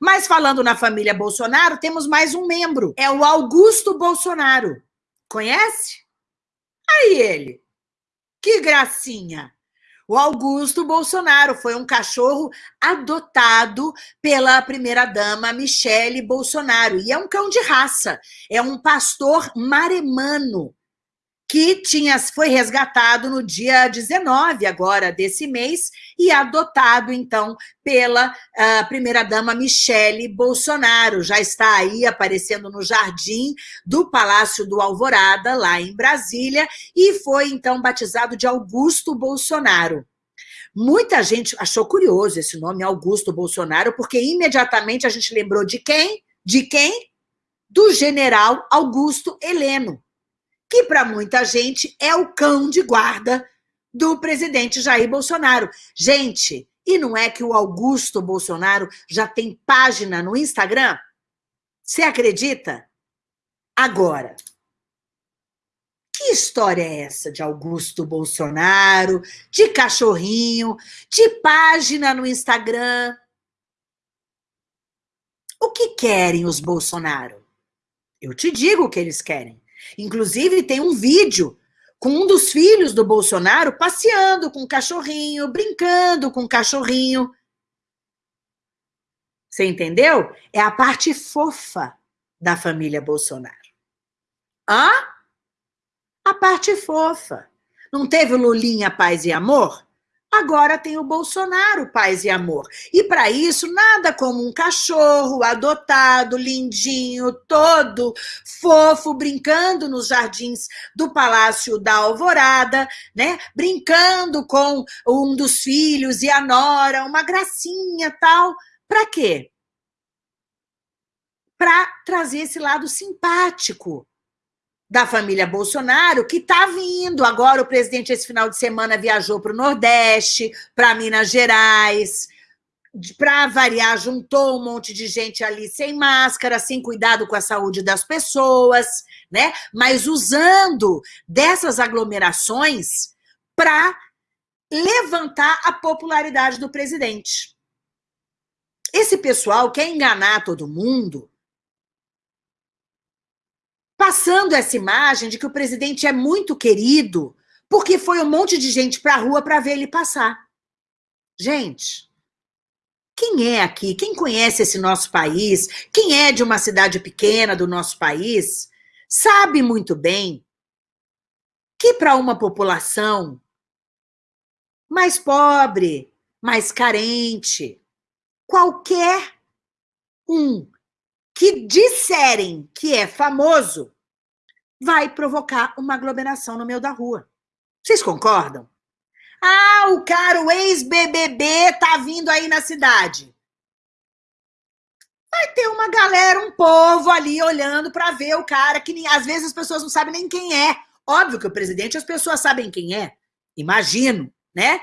Mas falando na família Bolsonaro, temos mais um membro. É o Augusto Bolsonaro. Conhece? Aí ele. Que gracinha. O Augusto Bolsonaro foi um cachorro adotado pela primeira-dama Michele Bolsonaro. E é um cão de raça. É um pastor maremano que tinha, foi resgatado no dia 19 agora desse mês e adotado, então, pela uh, primeira-dama Michele Bolsonaro. Já está aí aparecendo no jardim do Palácio do Alvorada, lá em Brasília, e foi, então, batizado de Augusto Bolsonaro. Muita gente achou curioso esse nome, Augusto Bolsonaro, porque imediatamente a gente lembrou de quem? De quem? Do general Augusto Heleno, que para muita gente é o cão de guarda do presidente Jair Bolsonaro. Gente, e não é que o Augusto Bolsonaro já tem página no Instagram? Você acredita? Agora, que história é essa de Augusto Bolsonaro, de cachorrinho, de página no Instagram? O que querem os Bolsonaro? Eu te digo o que eles querem. Inclusive, tem um vídeo com um dos filhos do Bolsonaro passeando com o cachorrinho, brincando com o cachorrinho. Você entendeu? É a parte fofa da família Bolsonaro. Hã? A parte fofa. Não teve o Lulinha Paz e Amor? Agora tem o Bolsonaro Paz e Amor. E para isso, nada como um cachorro adotado, lindinho, todo fofo, brincando nos jardins do Palácio da Alvorada, né? Brincando com um dos filhos e a nora, uma gracinha tal. Para quê? Para trazer esse lado simpático da família Bolsonaro, que está vindo. Agora, o presidente, esse final de semana, viajou para o Nordeste, para Minas Gerais. Para variar, juntou um monte de gente ali sem máscara, sem cuidado com a saúde das pessoas, né? Mas usando dessas aglomerações para levantar a popularidade do presidente. Esse pessoal quer enganar todo mundo passando essa imagem de que o presidente é muito querido porque foi um monte de gente para a rua para ver ele passar. Gente, quem é aqui? Quem conhece esse nosso país? Quem é de uma cidade pequena do nosso país? Sabe muito bem que para uma população mais pobre, mais carente, qualquer um que disserem que é famoso, vai provocar uma aglomeração no meio da rua. Vocês concordam? Ah, o cara, o ex-BBB tá vindo aí na cidade. Vai ter uma galera, um povo ali olhando para ver o cara, que nem, às vezes as pessoas não sabem nem quem é. Óbvio que o presidente as pessoas sabem quem é, imagino, né?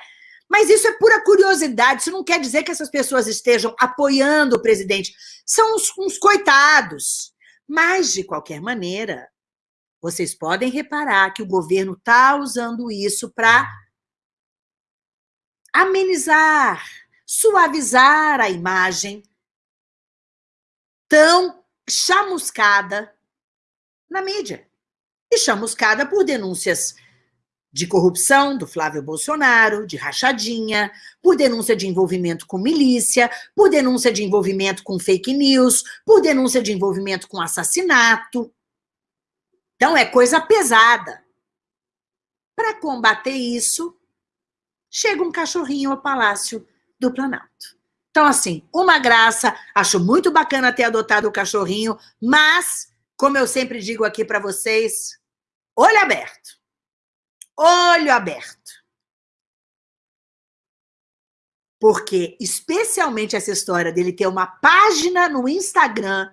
Mas isso é pura curiosidade, isso não quer dizer que essas pessoas estejam apoiando o presidente. São uns, uns coitados. Mas, de qualquer maneira, vocês podem reparar que o governo está usando isso para amenizar, suavizar a imagem tão chamuscada na mídia. E chamuscada por denúncias de corrupção do Flávio Bolsonaro, de rachadinha, por denúncia de envolvimento com milícia, por denúncia de envolvimento com fake news, por denúncia de envolvimento com assassinato. Então, é coisa pesada. Para combater isso, chega um cachorrinho ao Palácio do Planalto. Então, assim, uma graça, acho muito bacana ter adotado o cachorrinho, mas, como eu sempre digo aqui para vocês, olho aberto olho aberto. Porque, especialmente essa história dele ter uma página no Instagram,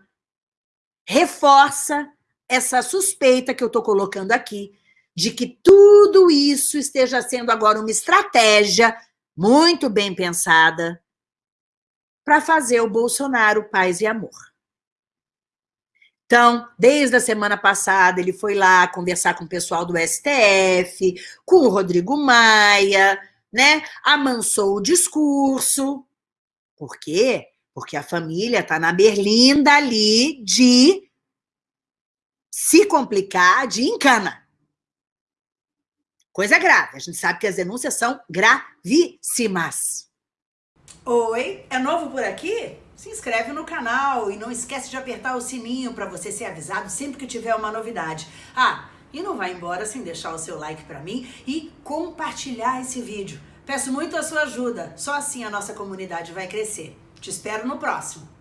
reforça essa suspeita que eu estou colocando aqui, de que tudo isso esteja sendo agora uma estratégia muito bem pensada para fazer o Bolsonaro paz e amor. Então, desde a semana passada, ele foi lá conversar com o pessoal do STF, com o Rodrigo Maia, né? Amansou o discurso. Por quê? Porque a família está na berlinda ali de se complicar, de encana. Coisa grave. A gente sabe que as denúncias são gravíssimas. Oi, é novo por aqui? Se inscreve no canal e não esquece de apertar o sininho para você ser avisado sempre que tiver uma novidade. Ah, e não vai embora sem deixar o seu like para mim e compartilhar esse vídeo. Peço muito a sua ajuda, só assim a nossa comunidade vai crescer. Te espero no próximo.